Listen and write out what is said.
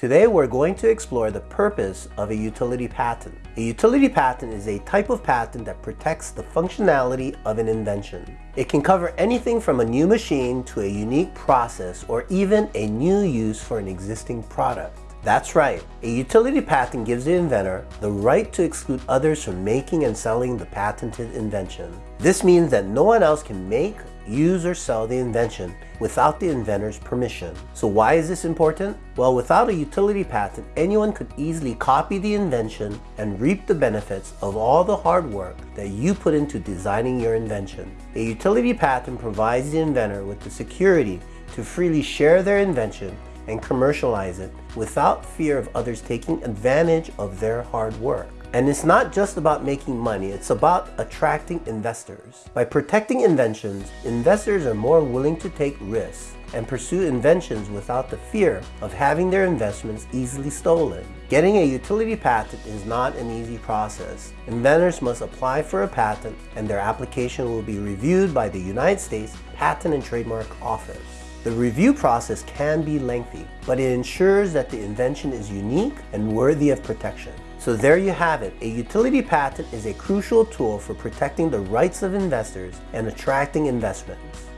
Today we're going to explore the purpose of a utility patent. A utility patent is a type of patent that protects the functionality of an invention. It can cover anything from a new machine to a unique process or even a new use for an existing product. That's right, a utility patent gives the inventor the right to exclude others from making and selling the patented invention. This means that no one else can make, use, or sell the invention without the inventor's permission. So why is this important? Well, without a utility patent, anyone could easily copy the invention and reap the benefits of all the hard work that you put into designing your invention. A utility patent provides the inventor with the security to freely share their invention and commercialize it without fear of others taking advantage of their hard work. And it's not just about making money, it's about attracting investors. By protecting inventions, investors are more willing to take risks and pursue inventions without the fear of having their investments easily stolen. Getting a utility patent is not an easy process. Inventors must apply for a patent and their application will be reviewed by the United States Patent and Trademark Office. The review process can be lengthy, but it ensures that the invention is unique and worthy of protection. So there you have it. A utility patent is a crucial tool for protecting the rights of investors and attracting investments.